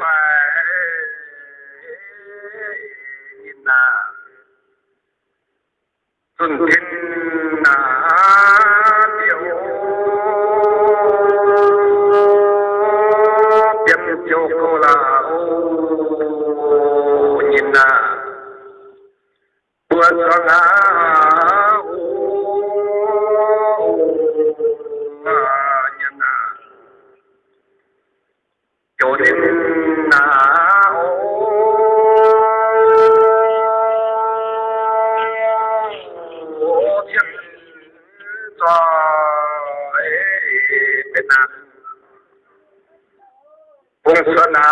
phải nhìn là xuân thiên là điều tiêm chiều cô là ô nhìn là bữa cho ngã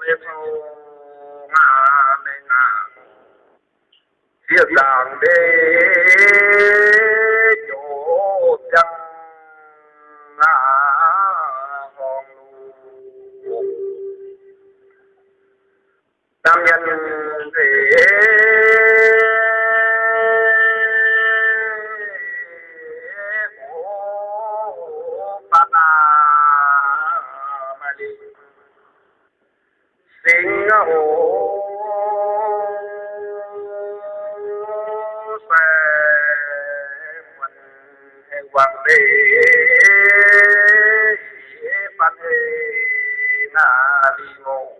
tôi liệt ô ngà nê ngà thiết đàng đê chỗ chân ngà hòn lù nam nhân thế sinh hồ sẽ mình hoàng đế ban đế na đi ngô.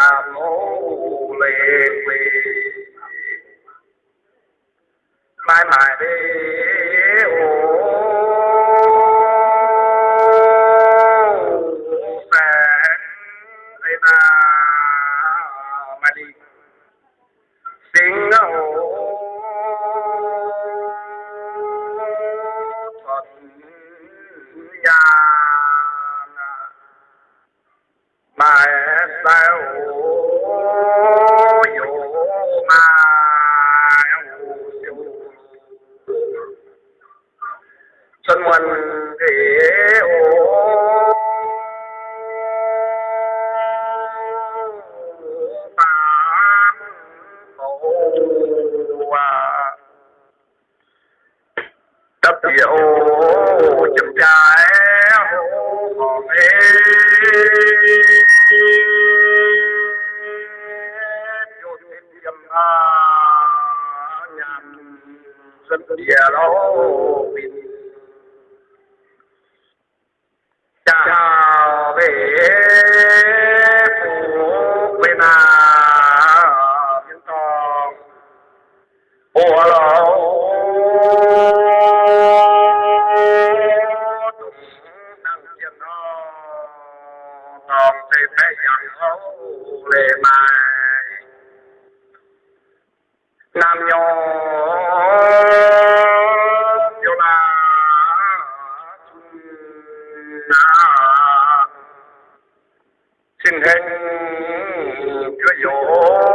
đàm ô lệ quê mãi mãi đi ô phèn ấy na mà dân địa bình chào về phủ quê na những con ủa lỗ tùng năng chiến thì phải dặn hấu lệ mai nam nho your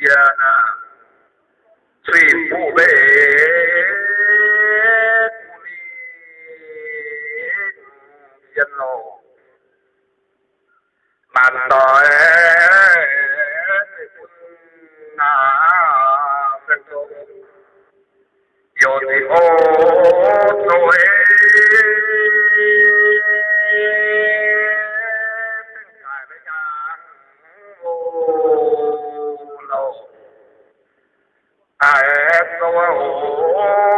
jana tui pube kumi dân lộ mà nói na gần chỗ yo thì ô tôi Oh القرآن